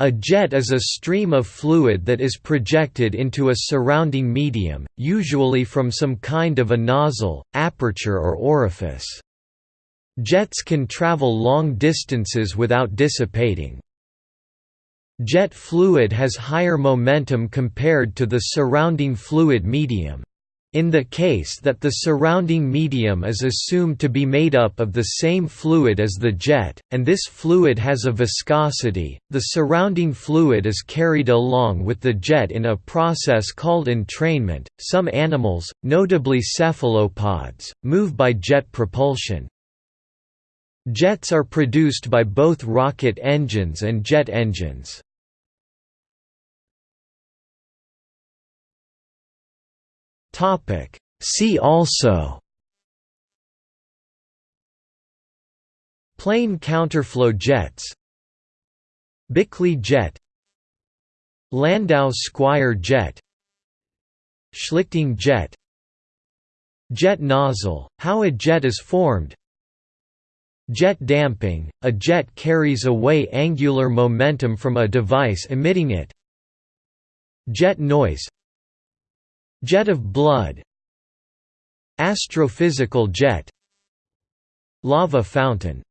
A jet is a stream of fluid that is projected into a surrounding medium, usually from some kind of a nozzle, aperture or orifice. Jets can travel long distances without dissipating. Jet fluid has higher momentum compared to the surrounding fluid medium. In the case that the surrounding medium is assumed to be made up of the same fluid as the jet, and this fluid has a viscosity, the surrounding fluid is carried along with the jet in a process called entrainment. Some animals, notably cephalopods, move by jet propulsion. Jets are produced by both rocket engines and jet engines. Topic. See also Plane counterflow jets Bickley jet Landau Squire jet Schlichting jet Jet nozzle, how a jet is formed Jet damping, a jet carries away angular momentum from a device emitting it Jet noise Jet of blood Astrophysical jet Lava fountain